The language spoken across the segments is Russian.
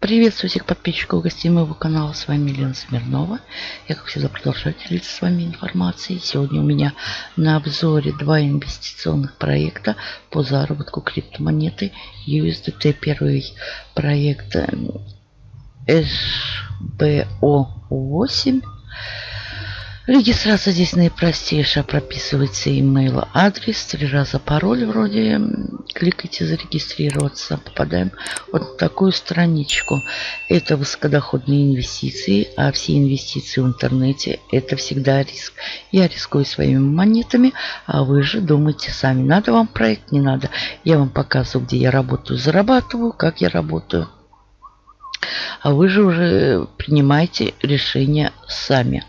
Приветствую всех подписчиков и гостей моего канала. С вами Елена Смирнова. Я, как всегда, продолжаю делиться с вами информацией. Сегодня у меня на обзоре два инвестиционных проекта по заработку криптомонеты USDT. Первый проект SBO8 Регистрация здесь наипростейшая. Прописывается email адрес. Три раза пароль вроде. Кликайте зарегистрироваться. Попадаем вот на такую страничку. Это высокодоходные инвестиции. А все инвестиции в интернете это всегда риск. Я рискую своими монетами. А вы же думайте сами. Надо вам проект, не надо. Я вам показываю, где я работаю, зарабатываю, как я работаю. А вы же уже принимаете решение сами.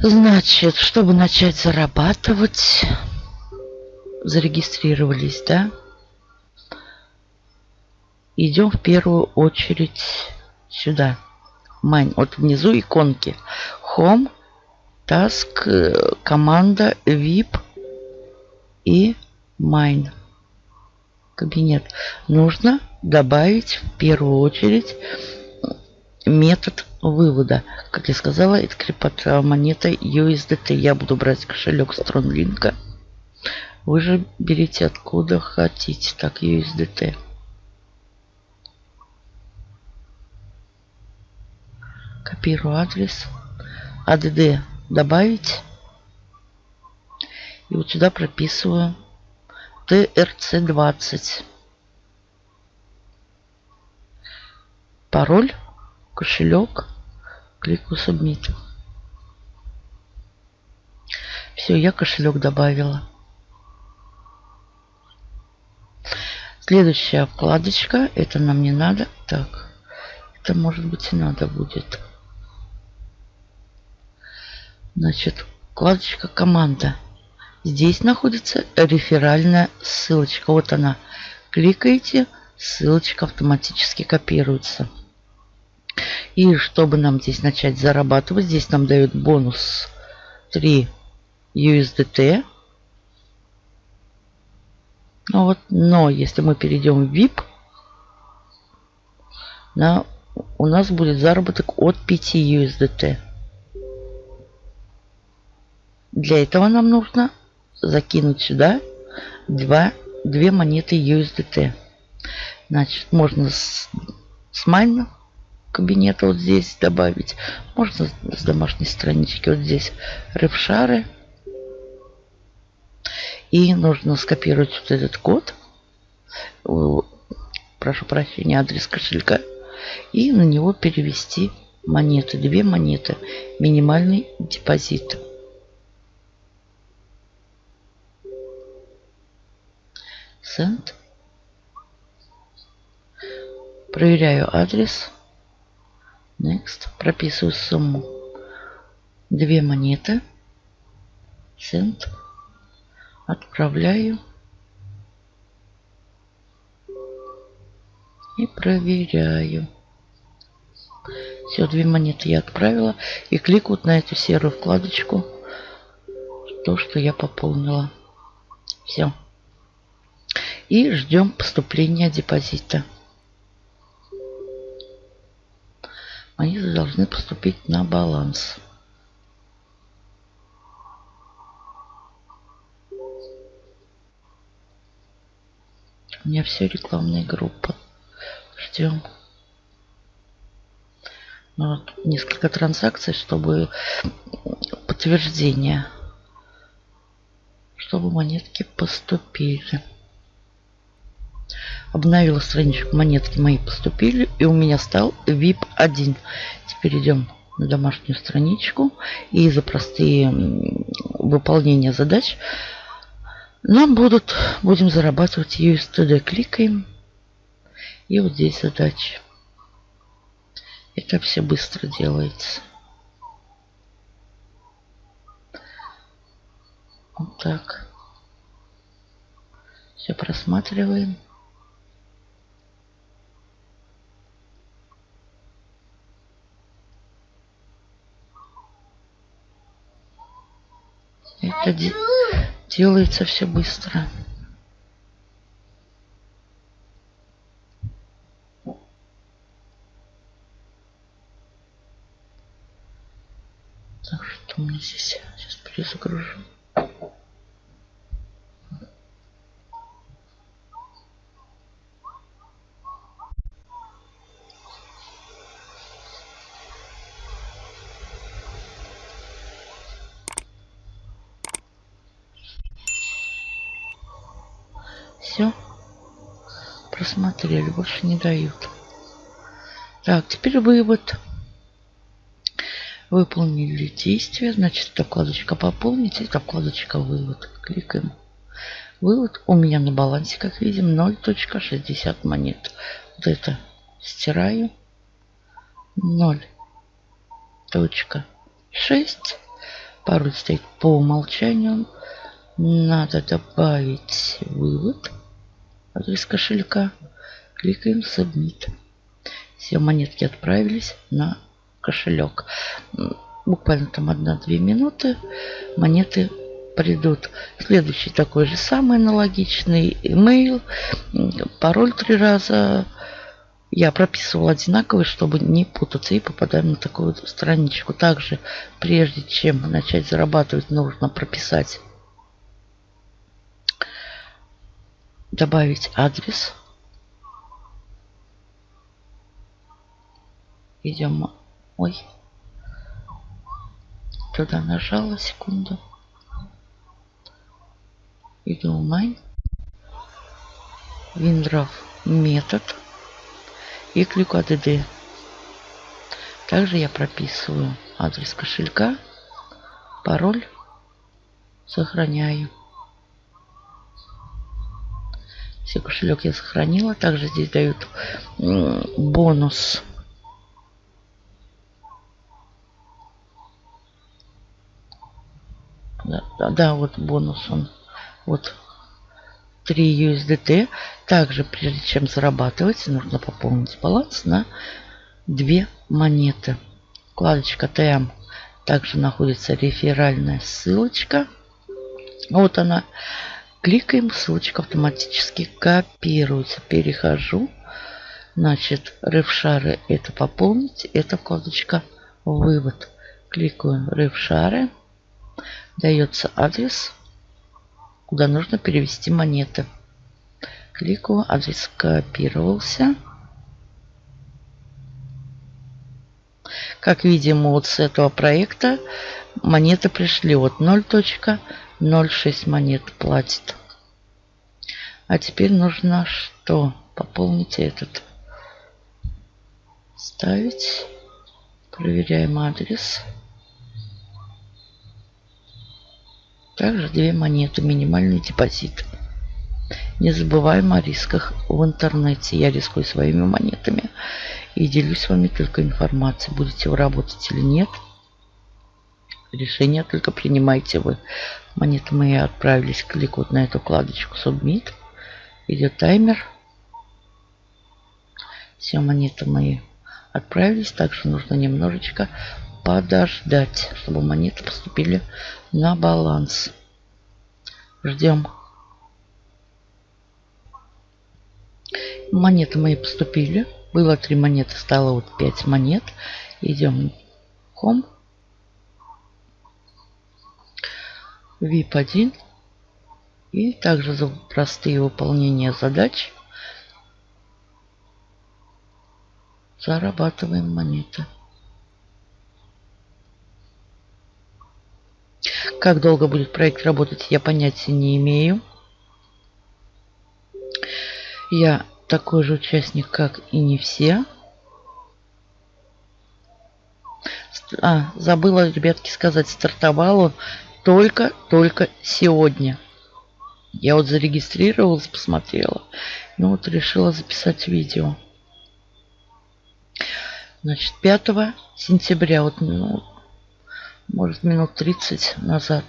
Значит, чтобы начать зарабатывать, зарегистрировались, да? Идем в первую очередь сюда. Майн. Вот внизу иконки. Home, Task, команда, VIP и Mine. Кабинет. Нужно добавить в первую очередь метод вывода. Как я сказала, это криптомонета USDT. Я буду брать кошелек Стронлинка. Вы же берите откуда хотите. Так, USDT. Копирую адрес. ADD добавить. И вот сюда прописываю TRC20. Пароль кошелек, кликаю Submit. Все, я кошелек добавила. Следующая вкладочка. Это нам не надо. Так, это может быть и надо будет. Значит, вкладочка команда. Здесь находится реферальная ссылочка. Вот она. Кликаете, ссылочка автоматически копируется. И чтобы нам здесь начать зарабатывать, здесь нам дают бонус 3 USDT. Ну вот, но если мы перейдем в VIP, на, у нас будет заработок от 5 USDT. Для этого нам нужно закинуть сюда 2, 2 монеты USDT. Значит, можно с, с майна кабинета вот здесь добавить. Можно с домашней странички вот здесь рыбшары. И нужно скопировать вот этот код. Прошу прощения, адрес кошелька. И на него перевести монеты. Две монеты. Минимальный депозит. Send. Проверяю адрес. Next. Прописываю сумму. Две монеты. Send. Отправляю. И проверяю. Все, две монеты я отправила. И кликают на эту серую вкладочку. То, что я пополнила. Все. И ждем поступления депозита. Должны поступить на баланс. У меня все рекламная группа. Ждем. Ну, вот несколько транзакций, чтобы подтверждение, чтобы монетки поступили обновила страничку монетки мои поступили и у меня стал VIP 1 теперь идем на домашнюю страничку. И за простые выполнения задач нам будут будем зарабатывать USDT кликаем. И вот здесь задачи. Это все быстро делается. Вот так. Все просматриваем Это де делается все быстро. Так, что у меня здесь? Сейчас перезагружу. Все. Просмотрели, больше не дают. Так, теперь вывод. Выполнили действие. Значит, эта вкладочка пополнить, эта вкладочка вывод. Кликаем. Вывод у меня на балансе, как видим, 0.60 монет. Вот это стираю. 0.6. Пароль стоит по умолчанию. Надо добавить вывод. Адрес кошелька. Кликаем Submit. Все монетки отправились на кошелек. Буквально там 1-2 минуты монеты придут. Следующий такой же самый аналогичный email, пароль три раза. Я прописывал одинаковый, чтобы не путаться и попадаем на такую вот страничку. Также, прежде чем начать зарабатывать, нужно прописать, добавить адрес. Идем Ой. Туда нажала секунду. Иду в майн. Виндров метод. И клику ADD. Также я прописываю адрес кошелька, пароль, сохраняю. Все кошелек я сохранила. Также здесь дают бонус Да, да, да, вот бонус он. Вот 3 USDT. Также, прежде чем зарабатывать, нужно пополнить баланс на 2 монеты. Вкладочка ТМ. Также находится реферальная ссылочка. Вот она. Кликаем, ссылочка автоматически копируется. Перехожу. Значит, рефшары это пополнить. Это вкладочка вывод. Кликаем рефшары. Дается адрес, куда нужно перевести монеты. Кликаю, адрес копировался. Как видим, вот с этого проекта монеты пришли Вот 0. 0,6 монет платит. А теперь нужно что? Пополнить этот. Ставить. Проверяем адрес. Также две монеты. Минимальный депозит. Не забываем о рисках в интернете. Я рискую своими монетами. И делюсь с вами только информацией. Будете вы работать или нет – Решение только принимайте вы. Монеты мои отправились. Клик вот на эту вкладочку Submit. Идет таймер. Все монеты мои отправились. Также нужно немножечко подождать, чтобы монеты поступили на баланс. Ждем. Монеты мои поступили. Было три монеты, стало вот 5 монет. Идем в Home. VIP 1. И также за простые выполнения задач зарабатываем монеты. Как долго будет проект работать, я понятия не имею. Я такой же участник, как и не все. А, забыла, ребятки, сказать, стартовал он только-только сегодня. Я вот зарегистрировалась, посмотрела. Ну вот решила записать видео. Значит, 5 сентября, вот ну, может минут 30 назад.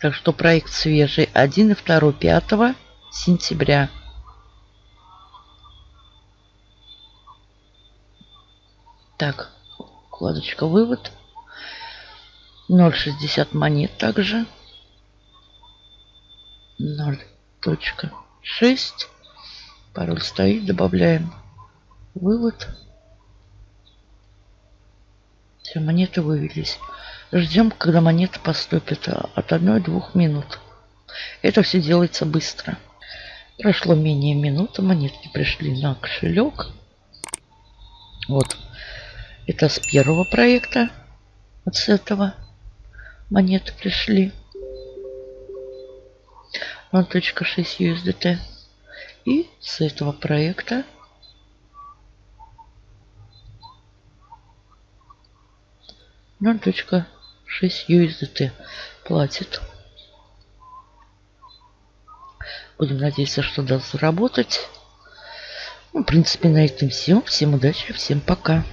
Так что проект свежий. 1 и 2 5 сентября. Так, вкладочка вывод. 0,60 монет также. 0.6. Пароль стоит. Добавляем вывод. Все, монеты вывелись. Ждем, когда монеты поступят от 1-2 минут. Это все делается быстро. Прошло менее минуты, монетки пришли на кошелек. Вот. Это с первого проекта. Вот с этого монеты пришли. 0.6 USDT. И с этого проекта точка шесть USDT платит. Будем надеяться, что даст заработать. Ну, в принципе, на этом все. Всем удачи, всем пока.